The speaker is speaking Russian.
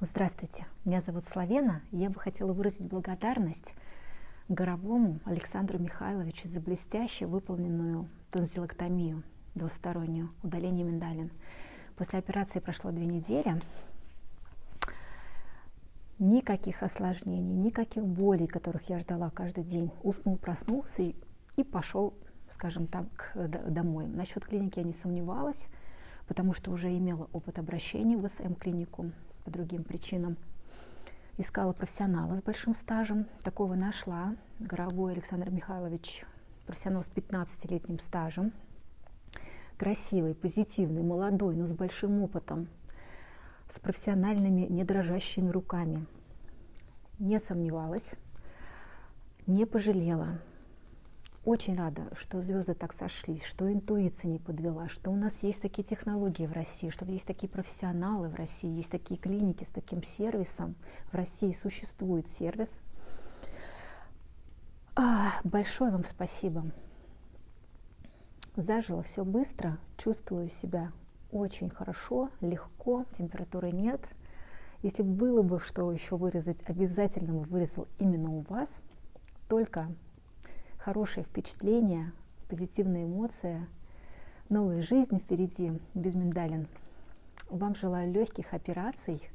Здравствуйте, меня зовут Славена. Я бы хотела выразить благодарность Горовому Александру Михайловичу за блестяще выполненную танзилоктомию двустороннюю, удаление миндалин. После операции прошло две недели. Никаких осложнений, никаких болей, которых я ждала каждый день. Уснул, проснулся и, и пошел, скажем так, домой. Насчет клиники я не сомневалась, потому что уже имела опыт обращения в СМ-клинику по другим причинам. Искала профессионала с большим стажем. Такого нашла. Горовой Александр Михайлович, профессионал с 15-летним стажем. Красивый, позитивный, молодой, но с большим опытом. С профессиональными, не дрожащими руками. Не сомневалась, не пожалела очень рада, что звезды так сошлись, что интуиция не подвела, что у нас есть такие технологии в России, что есть такие профессионалы в России, есть такие клиники с таким сервисом. В России существует сервис. А, большое вам спасибо. Зажило все быстро, чувствую себя очень хорошо, легко, температуры нет. Если было бы что еще вырезать, обязательно бы вырезал именно у вас. Только хорошие впечатления, позитивные эмоции, новая жизнь впереди, без миндалин. Вам желаю легких операций,